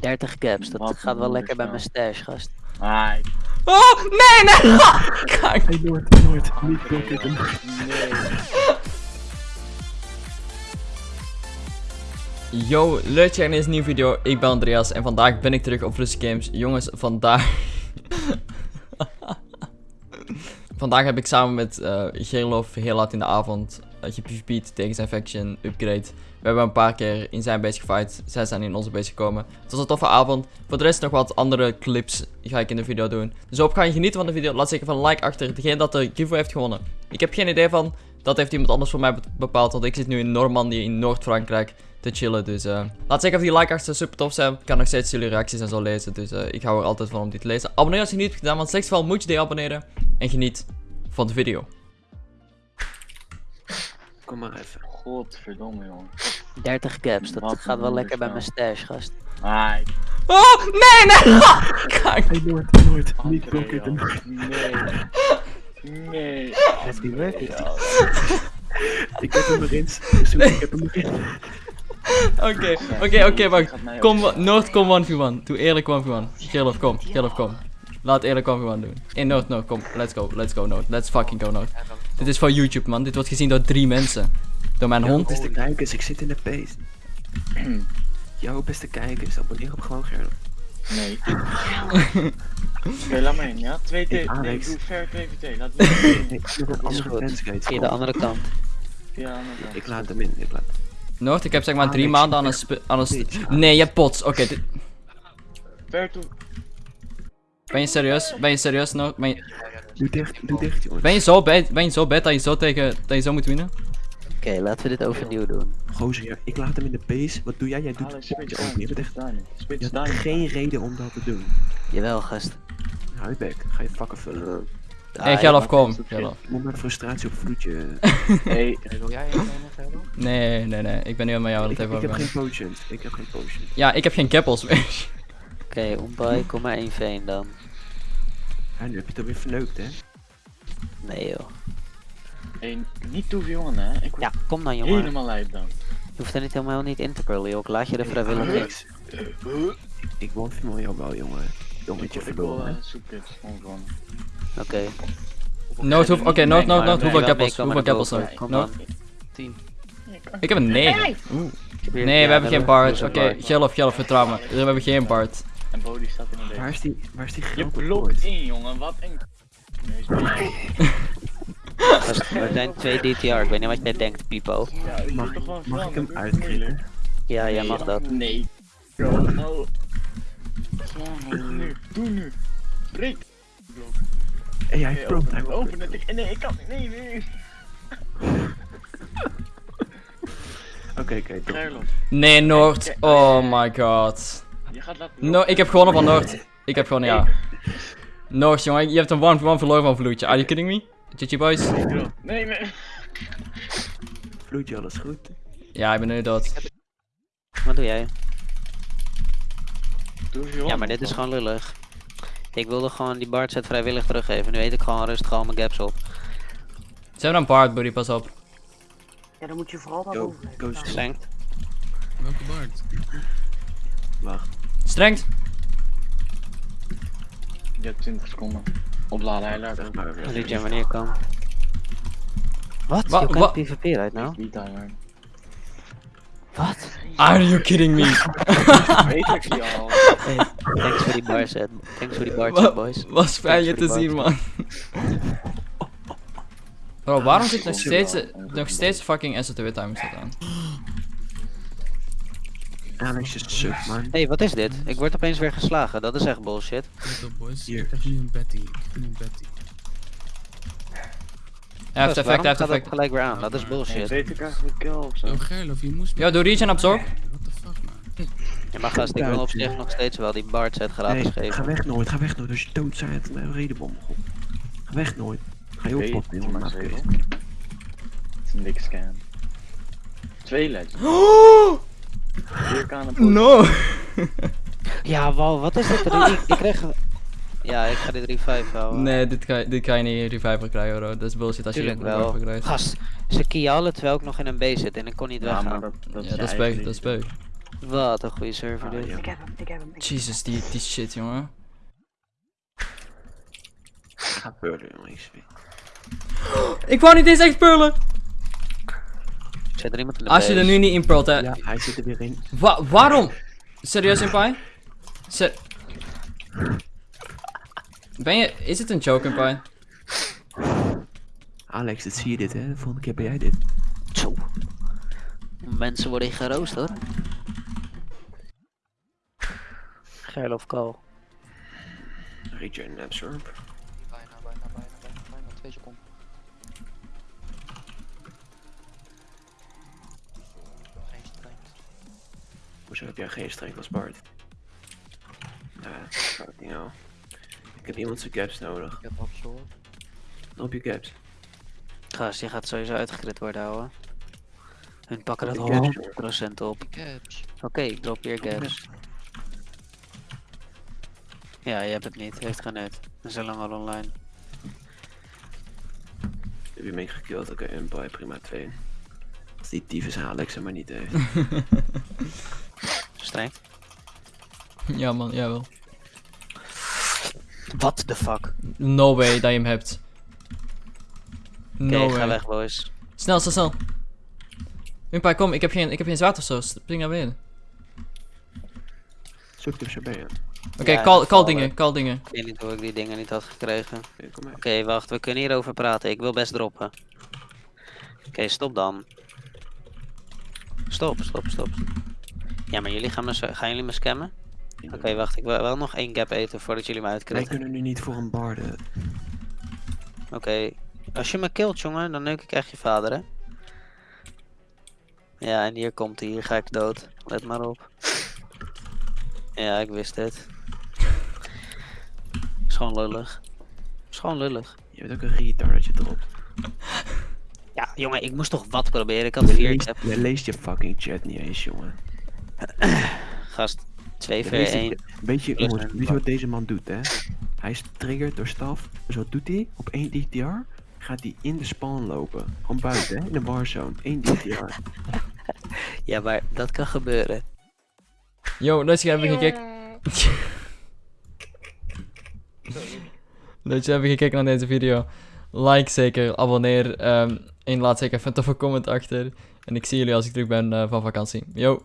30 caps, dat Wat gaat wel lekker bij mijn stash, gast. Ai, Oh, nee, nee! Kijk. Hey Noord, Noord, niet nee. Yo, leuk dat je in deze nieuwe video. Ik ben Andreas en vandaag ben ik terug op Rust Games. Jongens, vandaag... vandaag heb ik samen met eh Gerlof heel laat in de avond uh, gepvp'd tegen zijn faction upgrade. We hebben een paar keer in zijn base gefight. Zij zijn in onze base gekomen. Het was een toffe avond. Voor de rest nog wat andere clips ga ik in de video doen. Dus hoop ga je genieten van de video. Laat zeker van een like achter. Degene dat de giveaway heeft gewonnen. Ik heb geen idee van. Dat heeft iemand anders voor mij be- bepaald. Want ik zit nu in Normandië in Noord-Frankrijk te chillen. Dus eh, laat zeker of die like achter super tof zijn. Ik kan nog steeds jullie reacties en zo lezen. Dus eh, ik hou er altijd van om die te lezen. Abonneer als je niet hebt gedaan. Want slechts geval moet je die abonneren. En geniet van de video. Kom maar even. Godverdomme, jongen. 30 caps, dat Wat gaat wel lekker bij mijn stash, gast. Ai, Oh, nee, nee! Kijk. Hey Noord, Noord, niet blokken. Nee. Nee. Happy birthday. Ik heb hem erin. Zoek, ik heb hem erin. Oké, oké, oké, wacht. Kom, Noord, kom 1v1. Doe eerlijk 1v1. Gerlof, kom. Gerlof, kom. Laat eerlijk 1v1 doen. In Noord, Noord, kom. Let's go, let's go, Noord. Let's fucking go, Noord. Dit is voor YouTube, man. Dit wordt gezien door drie mensen. Door mijn hond. beste kijkers, ik zit in de pace. Jouw beste kijkers, abonneer op gewoon Gerlof. Nee. Oké, laat me in, ja? 2 T. Nee, Alex. doe ver 2 VT. Laat me in. Ik de andere kant. Ja. Ik laat hem in, ik laat Noord, ik heb zeg maar drie maanden aan een... aan een nee, je hebt pots. Oké, Ver toe. Ben je serieus? Ben je serieus? Ben je, Doe dicht, doe dicht jongens. ben je zo bad, ben je zo bad dat je zo tegen... Dat je zo moet winnen? Oké, laten we dit overnieuw doen. Gozer, ik laat hem in de pace. Wat doe jij? Jij doet het open. Je hebt echt... Je geen reden om dat te doen. Jawel, gast. Hou je bek, ga je vakken vullen. Ah, Hé, kom. het is oké. Gerlof. Ik moet mijn frustratie op vloedje. Hey, Wil jij? Nee, nee, nee. Ik ben nu met jou aan ik, het ik even heb geen potions. Ik heb geen potions. Ja, ik heb geen keppels meer. Oké, Ombai, kom maar 1 veen dan. Ja, nu heb je het alweer verneukt, hè? Nee joh. hey, niet toe jongen, hè? Ik Ja, kom dan jongen. helemaal lijp dan. Je hoeft er niet helemaal niet in te curlen, joh. Ik laat je er vrijwillig. Alex, Ik woon van jou wel, jongen. Wil verloren. eh, hè? Gewoon gewoon. Oké. Noord, hoef- oké, Maar Noord. ben Hoeveel meekomen Hoeveel nog? Kom dan. 10. Ik heb een 9. Oeh. Ik heb hier- Nee, we hebben geen een Bart. Oké, Bart. Gerlof, Gerlof, vertrouw me. We hebben geen Bart. En Bodie staat in de Waar is die, waar is die Je blokt in, jongen. Wat een... Nee, We zijn 2 DTR, ik weet niet wat jij denkt, Pipo. Ja, Mag moet toch gewoon ik- mag ik hem uitknippen? Ja, jij mag dat. Nee. Oh. Doe nu, doe nu. Breek. Blok. Hé, hij Oké, prompt, open hij prompt. open het. Ik- Nee, ik kan niet. Nee, nee. Oké, oké, Nee, Noord. Oh my god. Gaat laten No, ik heb gewonnen van Noord. Ik heb gewoon, ja. Noord, jongen, je hebt een 1 1 verloren van Vloedje. Are you kidding me? GG boys. Nee, nee. Vloedje, alles goed? Ja, ik ben nu dood. Wat doe jij? Doe je Ja, maar dit is gewoon lullig. Ik wilde gewoon die Bart set vrijwillig teruggeven. Nu eet ik gewoon rustig al mijn gaps op. Ze hebben een Bart, buddy, pas op. Ja, dan moet je vooral dat Yo, over. Welke Bart? Wacht. Strengt. Je hebt 20 seconden. Opladen. Liet jij wanneer kan. Wat? Wa- Je wa- kan PvP right now? Niet timer. Wat? Are you kidding me? Weet ik al. Thanks voor die bar set. Thanks voor die bar set, boys. Was fijn je te zien, man. Bro, waarom zit nog steeds, nog steeds fucking SOTW timing staat aan? Alex is suk, man. Hey, wat is dit? Ik word opeens weer geslagen. Dat is echt bullshit. Let op boys, Hier. ik krijg nu een Betty. Ik krijg nu een Betty. Hij heeft effect, hij heeft effect. gelijk weer aan? Dat is bullshit. Weet ik eigenlijk kill of zo? Yo Gerlof, je moest. Yo, doe regen absorb. What the fuck man? Ja, maar gast, ik wil op zich nog steeds wel die Bart set gratis Nee, geven. ga weg nooit, ga weg nooit. Als je dood bent, een redenbom. Ga weg nooit. Ga je oppoppen, jongen. Het is een dikke scam. Twee legends. No! Ja, wow, wat is dit? Ik, ik kreeg... Ja, ik ga dit revive houden. Nee, dit kan, dit kan je niet reviver krijgen, bro. Dat is bullshit als je Tuurlijk wel. reviver krijgt. Gast, ze kiallen terwijl ik nog in een B zit en ik kon niet Ja, maar weggaan. dat, dat Ja, is dat is dat is. Wat een goede server Ah, dit. ja. Ik heb hem, ik heb hem. ik- Jesus, die, die shit, jongen. Ga beurden, jongen. ik. Ik wou niet eens echt spullen! Zit er iemand in de Als je er nu niet in pearlt, hè. Ja, hij zit er weer in. Wa- waarom? Serieus, Senpai? Se ben je... Is het een joke, Senpai? Alex, dit zie je dit, hè? De volgende keer ben jij dit. Zo. Mensen worden geroost hoor. Geil of Kal. Regen absorb. Bijna, bijna, bijna, bijna, bijna. Twee seconden. Hoezo heb jij geen strength als Bart? Fucking hell. Ik heb iemand zijn caps nodig. Ik heb absorb. Op je caps. Gast, je gaat sowieso uitgekrit worden houden. Hun pakken dat Ik heb ze. 100% op. Ik heb. Oké, ik drop weer gaps. Ja, je hebt het niet. Heeft geen nut. We zijn lang al online. Heb je me gekillt? Oké, een boy, prima, twee. Als die tyfus Alex maar niet heeft. Streng. Ja, man, jawel. What the fuck? No way dat je hem hebt. No ga way. weg boys. Snel, snel, snel. Senpai, kom, ik heb geen, ik heb geen zwaard of zo. Spring naar beneden. Zoek je. Oké, Ja, call, dingen, wel. call dingen. Ik weet niet hoe ik die dingen niet had gekregen. Oké, kom maar. Oké, wacht, we kunnen hierover praten. Ik wil best droppen. Oké, stop dan. Stop, stop, stop. Ja, maar jullie gaan me, gaan jullie me scammen? Oké, wacht, ik wil wel nog één gap eten voordat jullie me Wij uitkritten. kunnen nu niet voor een barde. Oké, als je me killt, jongen, dan neuk ik echt je vader, hè? Ja, en hier komt hij, hier ga ik dood. Let maar op. Ja, ik wist het. Is gewoon lullig. Is gewoon lullig. Je bent ook een retard dat je dropt. Ja, jongen, ik moest toch wat proberen. Ik had Je vier leest, je leest je fucking chat niet eens, jongen. Gast, 2 Je v leest 1. het- Weet je, jongens, een weet je wat deze man doet, hè? Hij is triggerd door staf. Dus wat doet hij? Op 1 DTR gaat hij in de spawn lopen. Gewoon buiten, hè? In de warzone. 1 DTR. Ja, maar dat kan gebeuren. Yo, dat je hebben gekeken. Dat je hebben gekeken naar deze video. Like zeker, abonneer ehm, en laat zeker even een toffe comment achter. En ik zie jullie als ik terug ben eh, van vakantie. Yo!